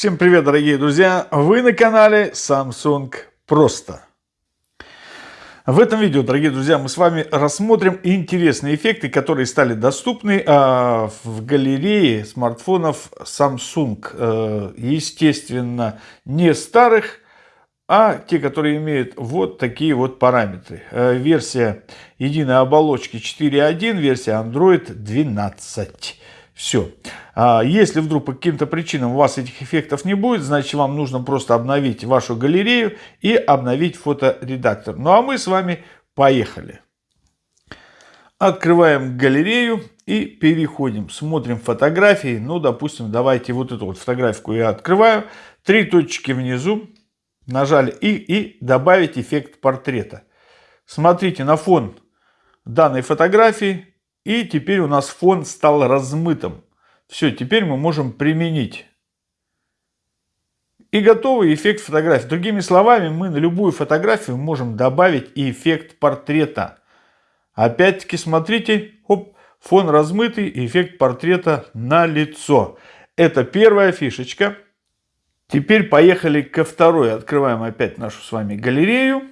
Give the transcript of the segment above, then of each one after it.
Всем привет, дорогие друзья! Вы на канале Samsung Просто. В этом видео, дорогие друзья, мы с вами рассмотрим интересные эффекты, которые стали доступны а, в галерее смартфонов Samsung. Э, естественно, не старых, а те, которые имеют вот такие вот параметры. Э, версия единой оболочки 4.1, версия Android 12. Все. А если вдруг по каким-то причинам у вас этих эффектов не будет, значит вам нужно просто обновить вашу галерею и обновить фоторедактор. Ну а мы с вами поехали. Открываем галерею и переходим. Смотрим фотографии. Ну, допустим, давайте вот эту вот фотографию я открываю. Три точки внизу. Нажали и, и добавить эффект портрета. Смотрите на фон данной фотографии и теперь у нас фон стал размытым. Все, теперь мы можем применить. И готовый эффект фотографии. Другими словами, мы на любую фотографию можем добавить и эффект портрета. Опять-таки, смотрите, оп, фон размытый, эффект портрета на лицо. Это первая фишечка. Теперь поехали ко второй. Открываем опять нашу с вами галерею.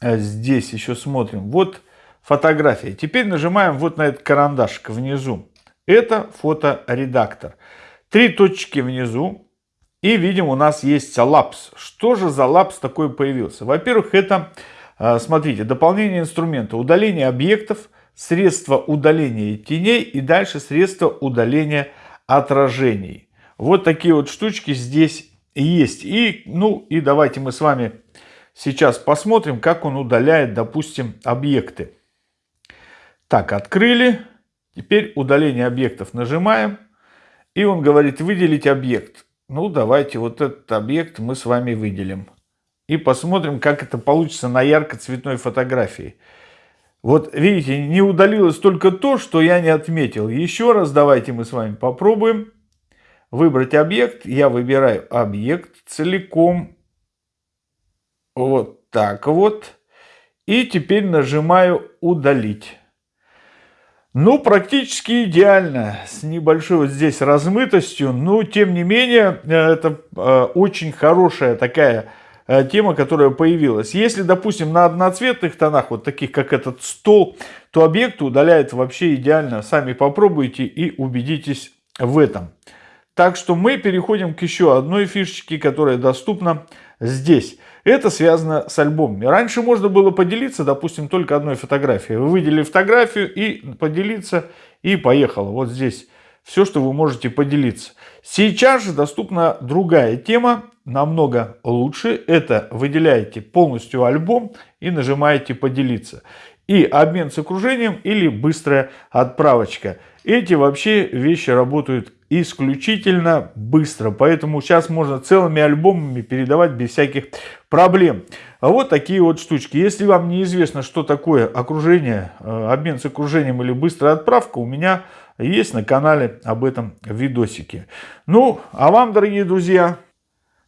А здесь еще смотрим. Вот фотография. Теперь нажимаем вот на этот карандашик внизу. Это фоторедактор. Три точки внизу. И видим, у нас есть лапс. Что же за лапс такой появился? Во-первых, это, а, смотрите, дополнение инструмента. Удаление объектов, средство удаления теней и дальше средство удаления отражений. Вот такие вот штучки здесь есть. И, ну, и давайте мы с вами сейчас посмотрим, как он удаляет, допустим, объекты. Так, открыли. Теперь удаление объектов нажимаем. И он говорит выделить объект. Ну, давайте вот этот объект мы с вами выделим. И посмотрим, как это получится на ярко-цветной фотографии. Вот видите, не удалилось только то, что я не отметил. Еще раз давайте мы с вами попробуем. Выбрать объект. Я выбираю объект целиком. Вот так вот. И теперь нажимаю удалить. Ну, практически идеально, с небольшой вот здесь размытостью, но тем не менее, э, это э, очень хорошая такая э, тема, которая появилась. Если, допустим, на одноцветных тонах, вот таких как этот стол, то объект удаляет вообще идеально. Сами попробуйте и убедитесь в этом. Так что мы переходим к еще одной фишечке, которая доступна здесь. Это связано с альбомами. Раньше можно было поделиться, допустим, только одной фотографией. Вы выделили фотографию и поделиться, и поехало. Вот здесь все, что вы можете поделиться. Сейчас же доступна другая тема, намного лучше. Это выделяете полностью альбом и нажимаете «Поделиться». И обмен с окружением или быстрая отправочка. Эти вообще вещи работают исключительно быстро. Поэтому сейчас можно целыми альбомами передавать без всяких проблем. А вот такие вот штучки. Если вам неизвестно, что такое окружение, э, обмен с окружением или быстрая отправка, у меня есть на канале об этом видосики. Ну, а вам, дорогие друзья,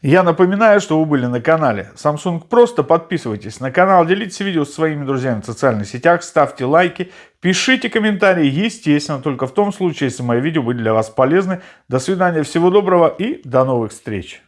я напоминаю, что вы были на канале Samsung Просто. Подписывайтесь на канал, делитесь видео с своими друзьями в социальных сетях, ставьте лайки, пишите комментарии. Естественно, только в том случае, если мои видео были для вас полезны. До свидания, всего доброго и до новых встреч.